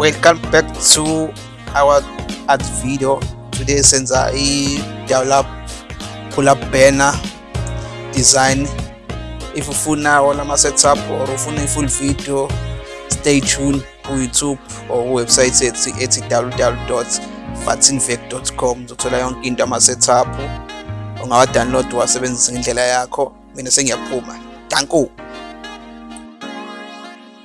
welcome back to our art video. Today senza i-develop pull up banner design. If ufuna wona ama-setup or ufuna i-full video stay tuned ku-youtube or website ethi ethi So, fatinvec uzothola yonke into ama-setup ungawa-download wasebenzisa ngendlela yakho. Mina sengiyaphuma. Danku